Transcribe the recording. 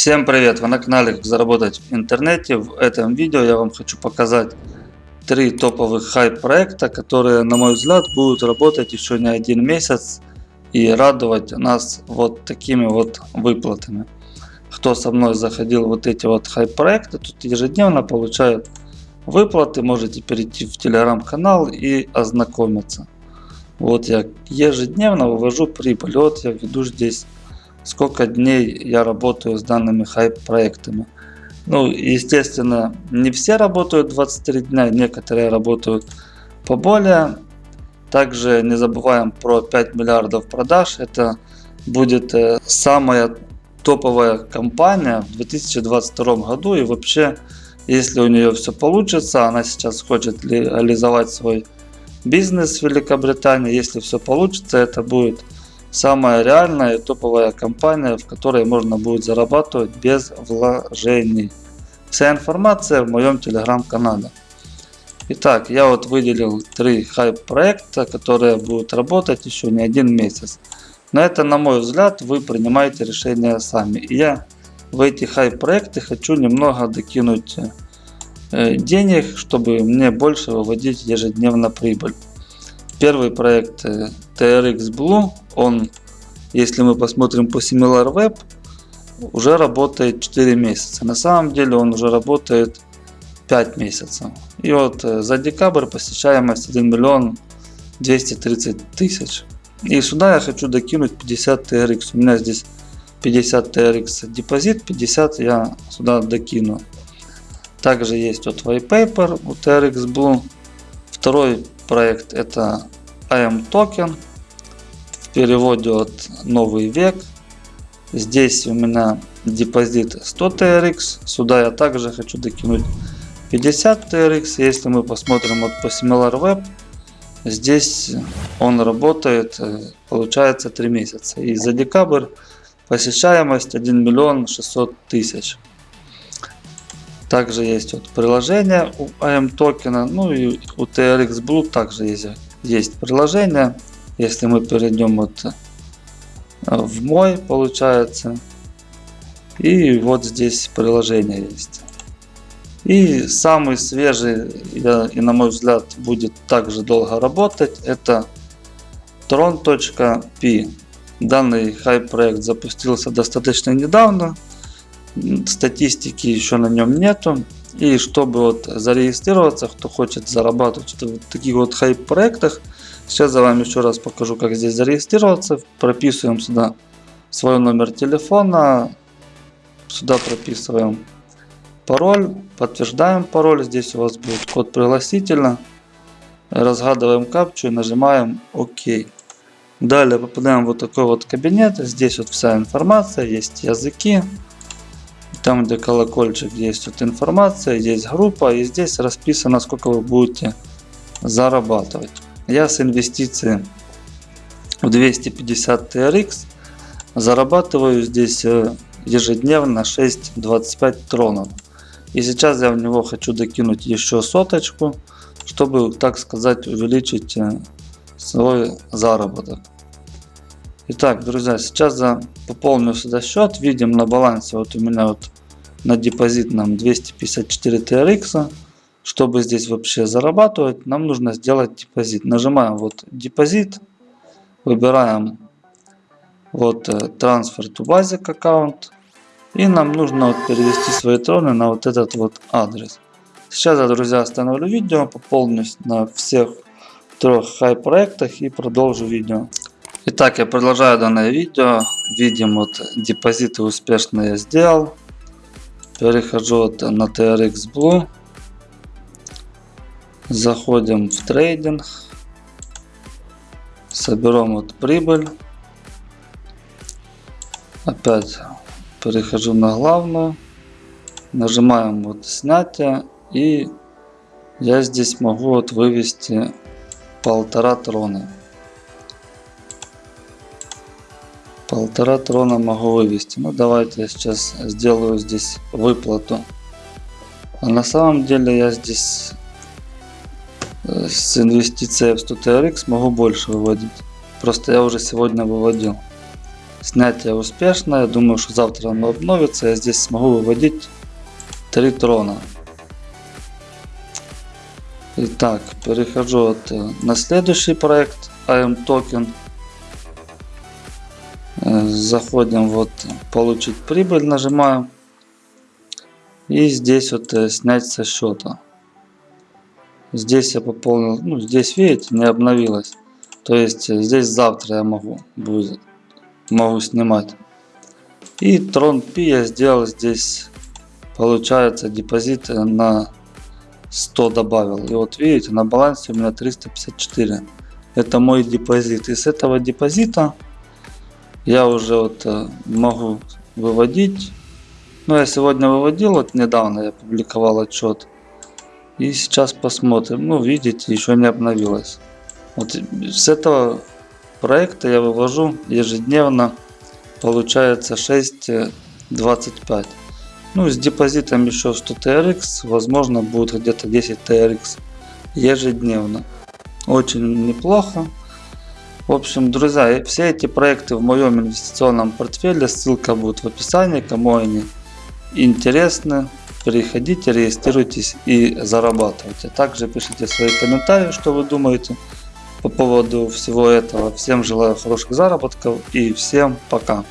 Всем привет! Вы на канале Как заработать в интернете. В этом видео я вам хочу показать три топовых хайп проекта, которые на мой взгляд будут работать еще не один месяц и радовать нас вот такими вот выплатами. Кто со мной заходил вот эти вот хайп проекты, тут ежедневно получают выплаты. Можете перейти в телеграм-канал и ознакомиться. Вот я ежедневно вывожу прибыль. Вот я веду здесь сколько дней я работаю с данными хайп проектами. Ну, естественно, не все работают 23 дня, некоторые работают поболее. Также не забываем про 5 миллиардов продаж. Это будет э, самая топовая компания в 2022 году. И вообще, если у нее все получится, она сейчас хочет реализовать свой бизнес в Великобритании. Если все получится, это будет самая реальная и топовая компания, в которой можно будет зарабатывать без вложений. Вся информация в моем телеграм-канале. Итак, я вот выделил три хайп проекта, которые будут работать еще не один месяц. Но это, на мой взгляд, вы принимаете решение сами. И я в эти хайп проекты хочу немного докинуть э, денег, чтобы мне больше выводить ежедневно прибыль. Первый проект э, TRX Blue, он, если мы посмотрим по SimilarWeb, уже работает 4 месяца. На самом деле он уже работает 5 месяцев. И вот э, за декабрь посещаемость 1 миллион 230 тысяч. И сюда я хочу докинуть 50 TRX. У меня здесь 50 TRX депозит, 50 я сюда докину. Также есть вот white paper у TRX Blue. Второй проект это AM токен. В переводе от новый век. Здесь у меня депозит 100 TRX. Сюда я также хочу докинуть 50 TRX. Если мы посмотрим вот по SimilarWeb, здесь он работает, э, получается 3 месяца. И за декабрь посещаемость 1 миллион 600 тысяч. Также есть вот приложение у AM токена, ну и у TRX Blue также есть, есть приложение. Если мы перейдем вот э, в мой, получается, и вот здесь приложение есть. И самый свежий, и на мой взгляд, будет также долго работать, это tron.p. Данный хайп проект запустился достаточно недавно, статистики еще на нем нету. И чтобы вот зарегистрироваться, кто хочет зарабатывать в таких вот хайп проектах, сейчас я вам еще раз покажу, как здесь зарегистрироваться. Прописываем сюда свой номер телефона, сюда прописываем пароль, подтверждаем пароль, здесь у вас будет код пригласительно, разгадываем капчу и нажимаем ОК. Далее попадаем в вот такой вот кабинет, здесь вот вся информация, есть языки, там, где колокольчик, есть вот информация, есть группа, и здесь расписано, сколько вы будете зарабатывать. Я с инвестицией в 250 TRX зарабатываю здесь э, ежедневно 6,25 тронов. И сейчас я в него хочу докинуть еще соточку, чтобы, так сказать, увеличить э, свой заработок. Итак, друзья, сейчас я пополню сюда счет. Видим на балансе, вот у меня вот на депозитном 254 TRX. Чтобы здесь вообще зарабатывать, нам нужно сделать депозит. Нажимаем вот депозит, выбираем вот э, transfer to basic аккаунт. И нам нужно вот перевести свои троны на вот этот вот адрес. Сейчас я, друзья, остановлю видео, пополнюсь на всех трех хай проектах и продолжу видео. Итак, я продолжаю данное видео. Видим, вот депозиты успешно я сделал. Перехожу вот на TRX Blue. Заходим в трейдинг. Соберем вот прибыль. Опять перехожу на главную. Нажимаем вот снятие. И я здесь могу вот вывести полтора трона. Полтора трона могу вывести. Ну давайте я сейчас сделаю здесь выплату. А на самом деле я здесь э, с инвестицией в 100 TRX могу больше выводить. Просто я уже сегодня выводил. Снятие успешное. Думаю, что завтра оно обновится. Я здесь смогу выводить 3 трона. Итак, перехожу вот э, на следующий проект AM Token. Э, Заходим вот получить прибыль, нажимаем. И здесь вот э, снять со счета. Здесь я пополнил, ну здесь видите, не обновилось. То есть э, здесь завтра я могу, будет, могу снимать. И Tron P я сделал здесь, получается депозит на 100 добавил. И вот видите, на балансе у меня 354. Это мой депозит. И с этого депозита я уже вот э, могу выводить. Ну, я сегодня выводил, вот недавно я публиковал отчет. И сейчас посмотрим. Ну, видите, еще не обновилось. Вот с этого проекта я вывожу ежедневно, получается 6.25. Ну, с депозитом еще 100 TRX, возможно, будет где-то 10 TRX ежедневно. Очень неплохо. В общем, друзья, все эти проекты в моем инвестиционном портфеле, ссылка будет в описании, кому они интересны. Переходите, регистрируйтесь и зарабатывайте. Также пишите свои комментарии, что вы думаете по поводу всего этого. Всем желаю хороших заработков и всем пока.